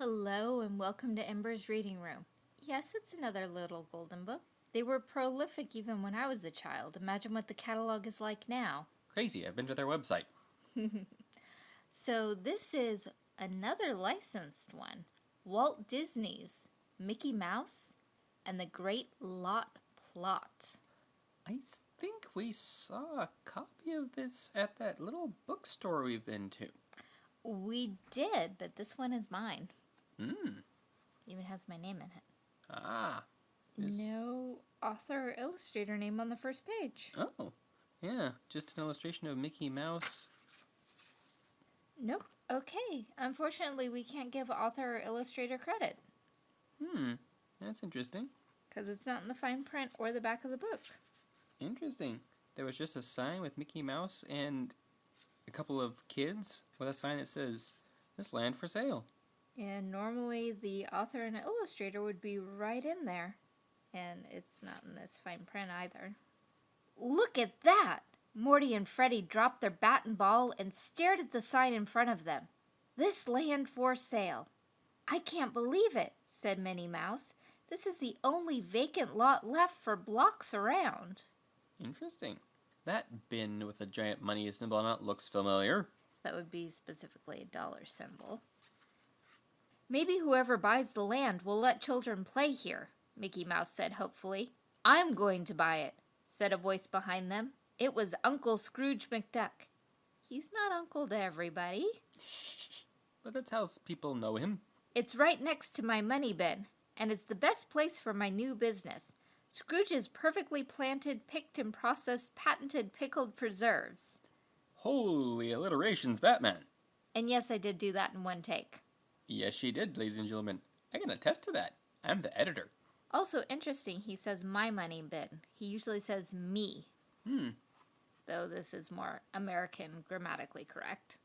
Hello and welcome to Ember's Reading Room. Yes, it's another little golden book. They were prolific even when I was a child. Imagine what the catalog is like now. Crazy, I've been to their website. So this is another licensed one. Walt Disney's Mickey Mouse and the Great Lot Plot. I think we saw a copy of this at that little bookstore we've been to. We did, but this one is mine. Hmm. Even has my name in it. Ah. This- No author or illustrator name on the first page. Oh. Yeah, just an illustration of Mickey Mouse. Nope. Okay. Unfortunately, we can't give author or illustrator credit Hmm. That's interesting. because it's not in the fine print or the back of the book. Interesting. There was just a sign with Mickey Mouse and a couple of kids with a sign that says, This land for sale. And normally the author and illustrator would be right in there. And it's not in this fine print either. Look at that! Morty and Freddy dropped their bat and ball and stared at the sign in front of them. This land for sale. I can't believe it, said Minnie Mouse. This is the only vacant lot left for blocks around. Interesting. That bin with a giant money symbol on it looks familiar. That would be specifically a dollar symbol. Maybe whoever buys the land will let children play here, Mickey Mouse said hopefully. I'm going to buy it, said a voice behind them. It was Uncle Scrooge McDuck. He's not uncle to everybody. But that's how people know him. It's right next to my money bin, and it's the best place for my new business. Scrooge's perfectly planted, picked, and processed patented pickled preserves. Holy alliterations, Batman. And yes, I did do that in one take. Yes, she did, ladies and gentlemen. I can attest to that. I'm the editor. Also interesting, he says my money bin. He usually says me, Hmm. though this is more American grammatically correct.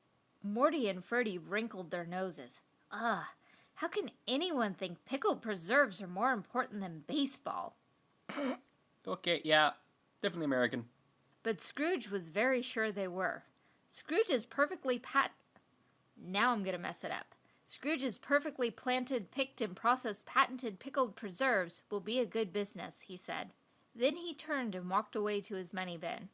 Morty and Ferdy wrinkled their noses. Ugh, how can anyone think pickled preserves are more important than baseball? Okay, yeah, definitely American. But Scrooge was very sure they were. Scrooge is perfectly pat. Now I'm gonna mess it up. Scrooge's perfectly planted, picked, and processed patented pickled preserves will be a good business, he said. Then he turned and walked away to his money bin.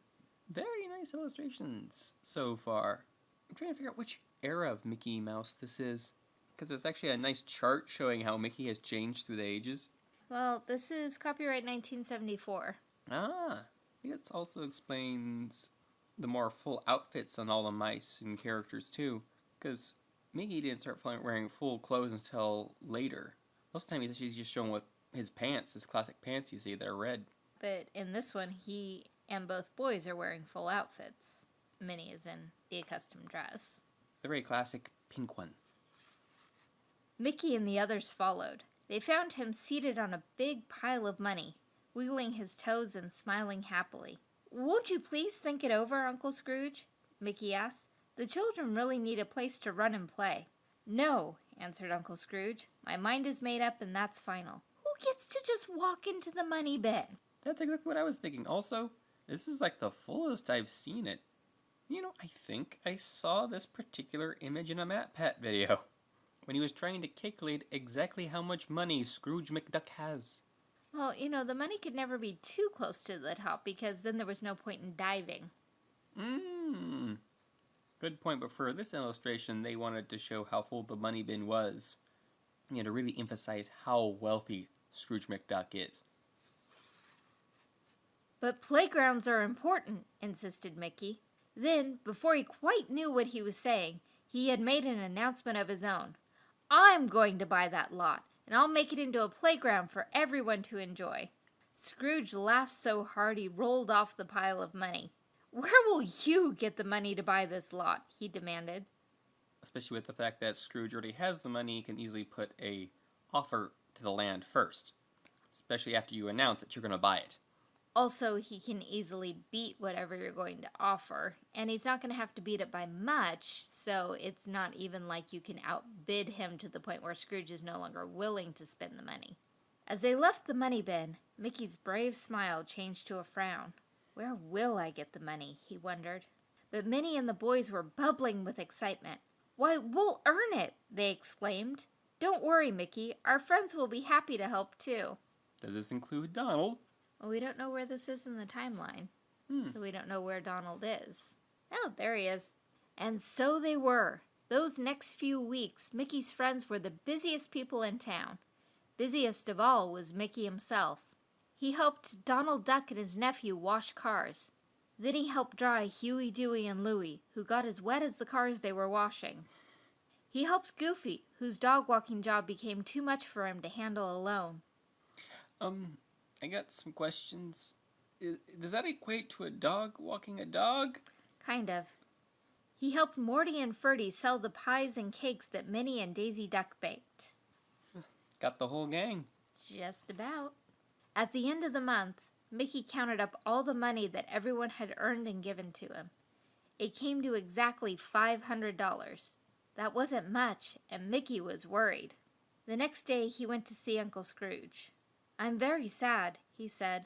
Very nice illustrations so far. I'm trying to figure out which era of Mickey Mouse this is. Because there's actually a nice chart showing how Mickey has changed through the ages. Well, this is copyright 1974. Ah, I think it also explains the more full outfits on all the mice and characters too. Because Mickey didn't start wearing full clothes until later. Most of the time he's actually just shown with his pants, his classic pants you see, they're red. But in this one, he and both boys are wearing full outfits. Minnie is in the accustomed dress. The very classic pink one. Mickey and the others followed. They found him seated on a big pile of money, wiggling his toes and smiling happily. Won't you please think it over, Uncle Scrooge? Mickey asked. The children really need a place to run and play. No, answered Uncle Scrooge. My mind is made up and that's final. Who gets to just walk into the money bin? That's exactly what I was thinking. Also, this is like the fullest I've seen it. You know, I think I saw this particular image in a MatPat video when he was trying to calculate exactly how much money Scrooge McDuck has. Well, you know, the money could never be too close to the top because then there was no point in diving. Mmm. Good point, but for this illustration, they wanted to show how full the money bin was. You know, to really emphasize how wealthy Scrooge McDuck is. But playgrounds are important, insisted Mickey. Then, before he quite knew what he was saying, he had made an announcement of his own. I'm going to buy that lot, and I'll make it into a playground for everyone to enjoy. Scrooge laughed so hard he rolled off the pile of money. Where will you get the money to buy this lot? he demanded. Especially with the fact that Scrooge already has the money, he can easily put a offer to the land first. Especially after you announce that you're going to buy it. Also, he can easily beat whatever you're going to offer, and he's not going to have to beat it by much, so it's not even like you can outbid him to the point where Scrooge is no longer willing to spend the money. As they left the money bin, Mickey's brave smile changed to a frown. Where will I get the money? he wondered. But Minnie and the boys were bubbling with excitement. Why, we'll earn it! they exclaimed. Don't worry, Mickey. Our friends will be happy to help too. Does this include Donald? Well, we don't know where this is in the timeline, Hmm. so we don't know where Donald is. Oh, there he is. And so they were. Those next few weeks, Mickey's friends were the busiest people in town. Busiest of all was Mickey himself. He helped Donald Duck and his nephew wash cars. Then he helped dry Huey, Dewey, and Louie, who got as wet as the cars they were washing. He helped Goofy, whose dog walking job became too much for him to handle alone. Um, I got some questions. I does that equate to a dog walking a dog? Kind of. He helped Morty and Ferdy sell the pies and cakes that Minnie and Daisy Duck baked. Got the whole gang. Just about. At the end of the month, Mickey counted up all the money that everyone had earned and given to him. It came to exactly $500. That wasn't much, and Mickey was worried. The next day, he went to see Uncle Scrooge. I'm very sad, he said.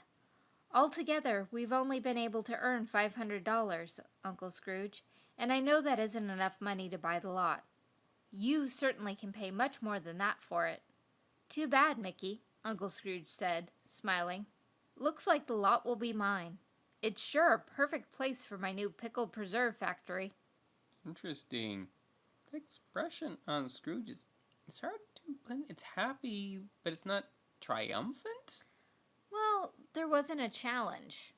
Altogether, we've only been able to earn $500, Uncle Scrooge, and I know that isn't enough money to buy the lot. You certainly can pay much more than that for it. Too bad, Mickey, Uncle Scrooge said, smiling. Looks like the lot will be mine. It's sure a perfect place for my new pickle preserve factory. Interesting. The expression on Scrooge is it's hard to blend. It's happy, but it's not triumphant. Well, there wasn't a challenge.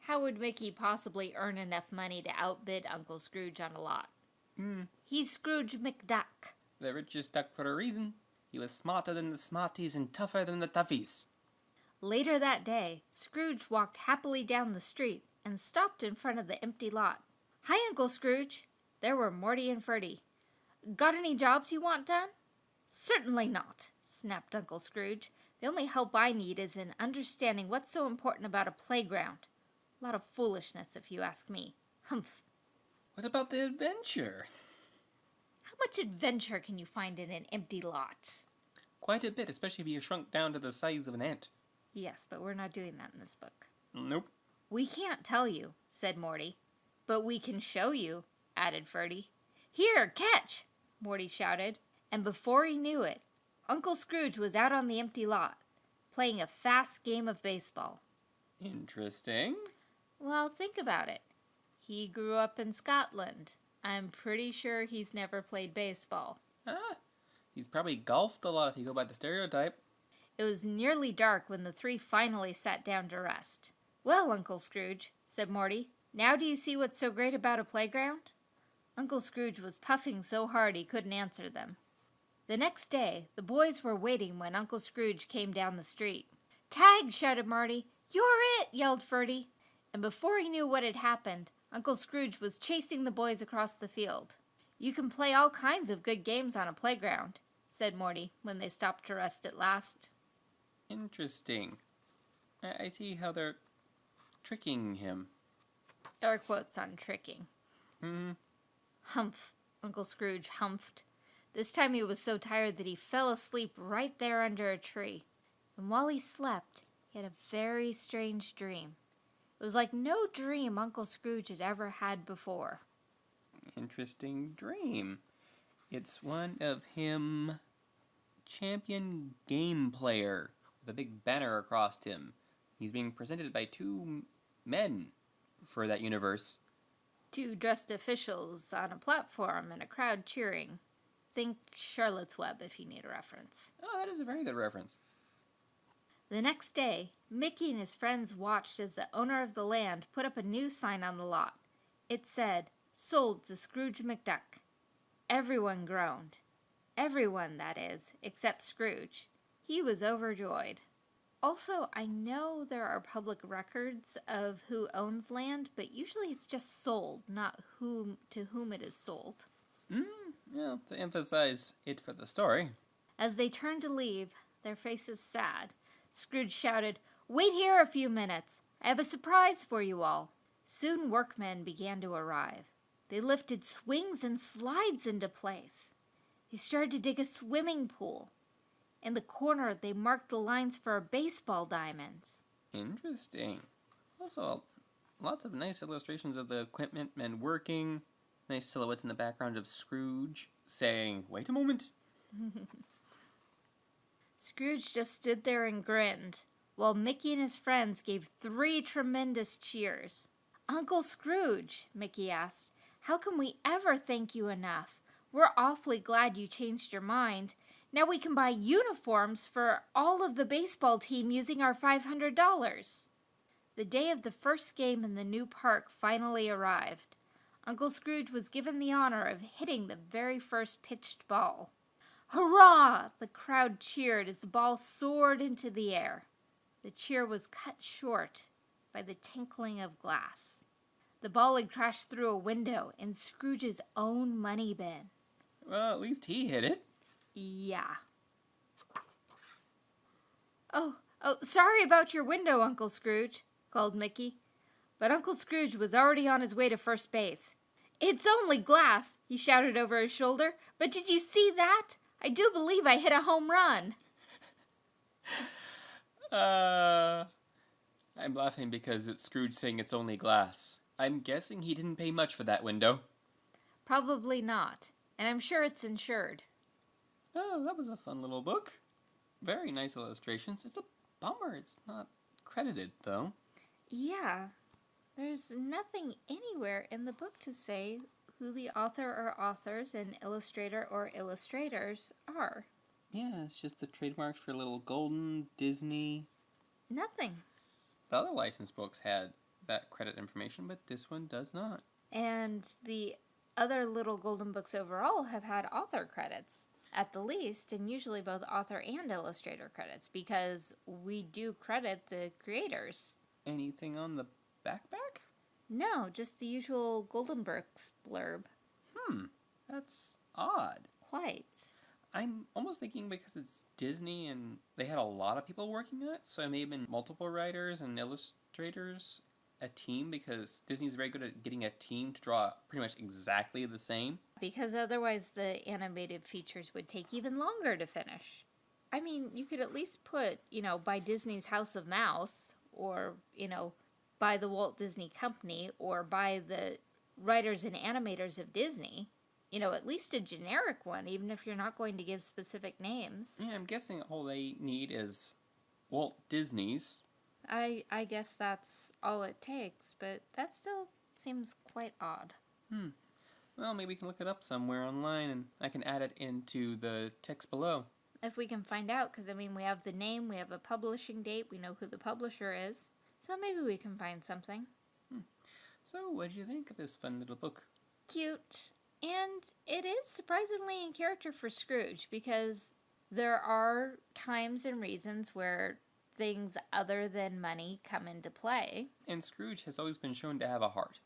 How would Mickey possibly earn enough money to outbid Uncle Scrooge on a lot? Hmm. He's Scrooge McDuck. The richest duck for a reason. He was smarter than the smarties and tougher than the toughies. Later that day, Scrooge walked happily down the street and stopped in front of the empty lot. Hi, Uncle Scrooge. There were Morty and Ferdy. Got any jobs you want done? Certainly not, snapped Uncle Scrooge. The only help I need is in understanding what's so important about a playground. A lot of foolishness, if you ask me. Humph. What about the adventure? How much adventure can you find in an empty lot? Quite a bit, especially if you shrunk down to the size of an ant. Yes, but we're not doing that in this book. Nope. We can't tell you, said Morty. But we can show you, added Ferdy. Here, catch! Morty shouted, and before he knew it, Uncle Scrooge was out on the empty lot, playing a fast game of baseball. Interesting. Well, think about it. He grew up in Scotland. I'm pretty sure he's never played baseball. Ah, he's probably golfed a lot if you go by the stereotype. It was nearly dark when the three finally sat down to rest. Well, Uncle Scrooge, said Morty, now do you see what's so great about a playground? Uncle Scrooge was puffing so hard he couldn't answer them. The next day, the boys were waiting when Uncle Scrooge came down the street. Tag! shouted Marty. You're it! yelled Ferdy. And before he knew what had happened, Uncle Scrooge was chasing the boys across the field. You can play all kinds of good games on a playground, said Morty when they stopped to rest at last. Interesting. I, I see how they're tricking him. Air quotes on tricking. Hmm. Humph, Uncle Scrooge humphed. This time he was so tired that he fell asleep right there under a tree. And while he slept, he had a very strange dream. It was like no dream Uncle Scrooge had ever had before. Interesting dream. It's one of him, champion game player, with a big banner across him. He's being presented by two men for that universe. Two dressed officials on a platform and a crowd cheering. Think Charlotte's Web if you need a reference. Oh, that is a very good reference. The next day, Mickey and his friends watched as the owner of the land put up a new sign on the lot. It said, Sold to Scrooge McDuck. Everyone groaned. Everyone, that is, except Scrooge. He was overjoyed. Also, I know there are public records of who owns land, but usually it's just sold, not whom to whom it is sold. Mm, yeah, to emphasize it for the story. As they turned to leave, their faces sad, Scrooge shouted, Wait here a few minutes. I have a surprise for you all. Soon workmen began to arrive. They lifted swings and slides into place. They started to dig a swimming pool. In the corner, they marked the lines for a baseball diamond. Interesting. Also, lots of nice illustrations of the equipment men working. Nice silhouettes in the background of Scrooge saying, Wait a moment. Scrooge just stood there and grinned, while Mickey and his friends gave three tremendous cheers. Uncle Scrooge, Mickey asked, how can we ever thank you enough? We're awfully glad you changed your mind. Now we can buy uniforms for all of the baseball team using our $500. The day of the first game in the new park finally arrived. Uncle Scrooge was given the honor of hitting the very first pitched ball. Hurrah! The crowd cheered as the ball soared into the air. The cheer was cut short by the tinkling of glass. The ball had crashed through a window in Scrooge's own money bin. Well, at least he hit it. Yeah. Oh, oh, sorry about your window, Uncle Scrooge, called Mickey. But Uncle Scrooge was already on his way to first base. It's only glass, he shouted over his shoulder. But did you see that? I do believe I hit a home run. Uh, I'm laughing because it's Scrooge saying it's only glass. I'm guessing he didn't pay much for that window. Probably not, and I'm sure it's insured. Oh, that was a fun little book. Very nice illustrations. It's a bummer it's not credited, though. Yeah, there's nothing anywhere in the book to say who the author or authors and illustrator or illustrators are. Yeah, it's just the trademarks for Little Golden, Disney. Nothing. The other licensed books had that credit information, but this one does not. And the other Little Golden books overall have had author credits, at the least, and usually both author and illustrator credits, because we do credit the creators. Anything on the backpack? No, just the usual Golden Books blurb. Hmm, that's odd. Quite. I'm almost thinking because it's Disney and they had a lot of people working on it, so it may have been multiple writers and illustrators, a team, because Disney's very good at getting a team to draw pretty much exactly the same. Because otherwise, the animated features would take even longer to finish. I mean, you could at least put, you know, by Disney's House of Mouse, or, you know, by the Walt Disney Company, or by the writers and animators of Disney. You know, at least a generic one, even if you're not going to give specific names. Yeah, I'm guessing all they need is Walt Disney's. I I guess that's all it takes, but that still seems quite odd. Hmm. Well, maybe we can look it up somewhere online and I can add it into the text below. If we can find out, because I mean, we have the name, we have a publishing date, we know who the publisher is, so maybe we can find something. Hmm. So, what do you think of this fun little book? Cute. And it is surprisingly in character for Scrooge because there are times and reasons where things other than money come into play. And Scrooge has always been shown to have a heart.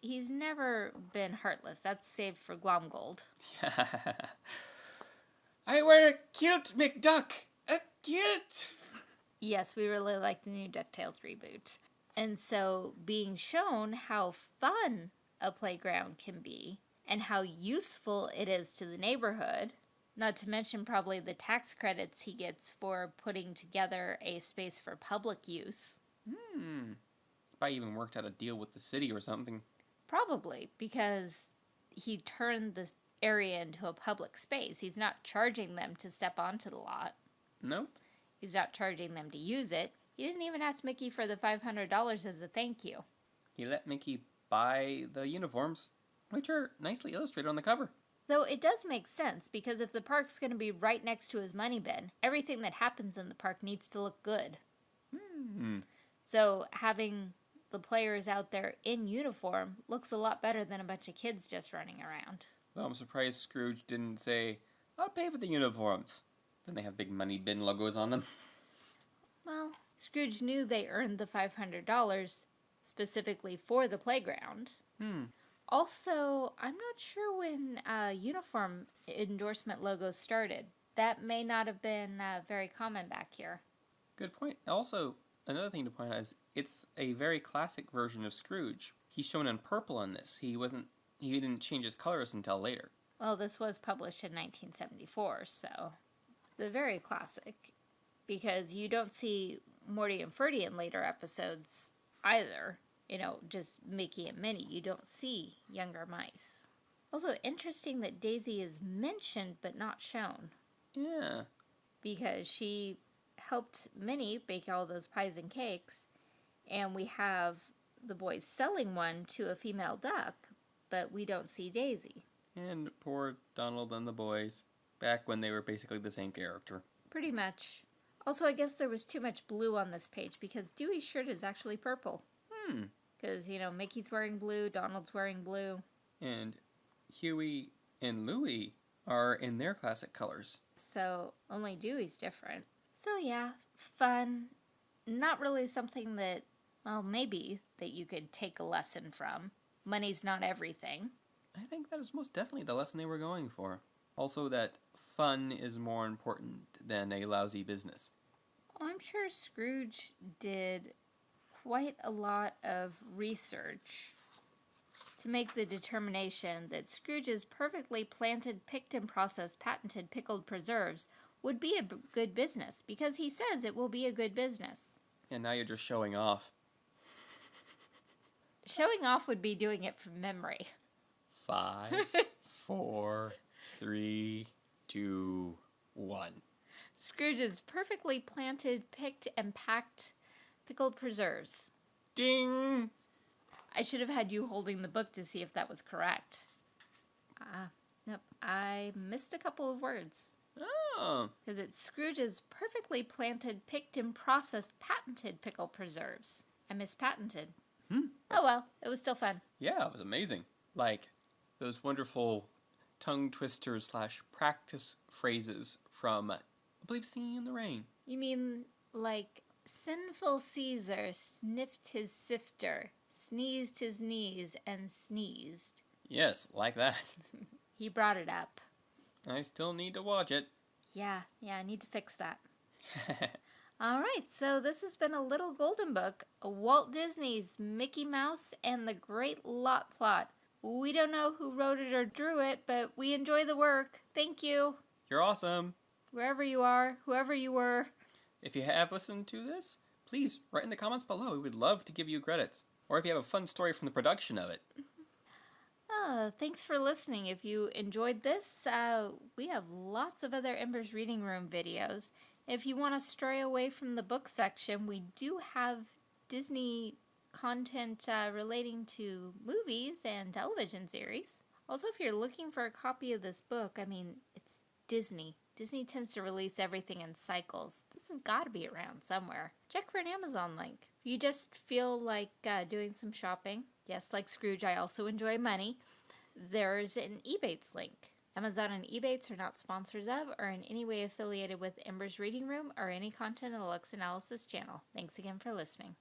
He's never been heartless. That's saved for Glomgold. I wear a kilt, McDuck! A kilt! Yes, we really like the new DuckTales reboot. And so being shown how fun a playground can be and how useful it is to the neighborhood, not to mention probably the tax credits he gets for putting together a space for public use. Hmm. Probably even worked out a deal with the city or something. Probably because he turned this area into a public space. He's not charging them to step onto the lot. Nope. He's not charging them to use it. He didn't even ask Mickey for the $500 as a thank you. He let Mickey buy the uniforms, which are nicely illustrated on the cover. Though it does make sense because if the park's going to be right next to his money bin, everything that happens in the park needs to look good. Hmm. So having the players out there in uniform looks a lot better than a bunch of kids just running around. Well, I'm surprised Scrooge didn't say, I'll pay for the uniforms. Then they have big money bin logos on them. Well, Scrooge knew they earned the $500 specifically for the playground. Hmm. Also, I'm not sure when uh, uniform endorsement logos started. That may not have been uh, very common back here. Good point. Also, another thing to point out is it's a very classic version of Scrooge. He's shown in purple in this. He wasn't he didn't change his colors until later. Well, this was published in 1974, so it's a very classic because you don't see Morty and Ferdy in later episodes either. You know, just Mickey and Minnie. You don't see younger mice. Also, interesting that Daisy is mentioned but not shown. Yeah. because she helped Minnie bake all those pies and cakes, and we have the boys selling one to a female duck, but we don't see Daisy. And poor Donald and the boys, back when they were basically the same character. Pretty much. Also, I guess there was too much blue on this page because Dewey's shirt is actually purple. Hmm. Because, you know, Mickey's wearing blue, Donald's wearing blue. And Huey and Louie are in their classic colors. So only Dewey's different. So yeah, fun. Not really something that, well, maybe that you could take a lesson from. Money's not everything. I think that is most definitely the lesson they were going for. Also, that fun is more important than a lousy business. Well, I'm sure Scrooge did quite a lot of research to make the determination that Scrooge's perfectly planted, picked, and processed patented pickled preserves would be a b- good business because he says it will be a good business. And now you're just showing off. Showing off would be doing it from memory. Five, four, three, two, one. Scrooge's perfectly planted, picked, and packed pickled preserves. Ding! I should have had you holding the book to see if that was correct. Ah, nope. I missed a couple of words. Oh, Because it's Scrooge's perfectly planted, picked, and processed patented pickle preserves. I mispatented. hmm. Oh well, it was still fun. Yeah, it was amazing. Like those wonderful tongue twisters slash practice phrases from, I believe, Singing in the Rain. You mean like sinful Caesar sniffed his sifter, sneezed his knees, and sneezed? Yes, like that. He brought it up. I still need to watch it. Yeah, yeah, I need to fix that. All right, so this has been a little golden book, Walt Disney's Mickey Mouse and the Great Lot Plot. We don't know who wrote it or drew it, but we enjoy the work. Thank you, You're awesome. wherever you are, whoever you were. If you have listened to this, please write in the comments below. We would love to give you credits. Or if you have a fun story from the production of it. Oh, thanks for listening. If you enjoyed this, uh, we have lots of other Embers Reading Room videos. If you want to stray away from the book section, we do have Disney content uh, relating to movies and television series. Also, if you're looking for a copy of this book, I mean, it's Disney. Disney tends to release everything in cycles. This has got to be around somewhere. Check for an Amazon link. If you just feel like uh, doing some shopping, yes, like Scrooge, I also enjoy money, there's an Ebates link. Amazon and Ebates are not sponsors of or in any way affiliated with Ember's Reading Room or any content in the Lux Analysis channel. Thanks again for listening.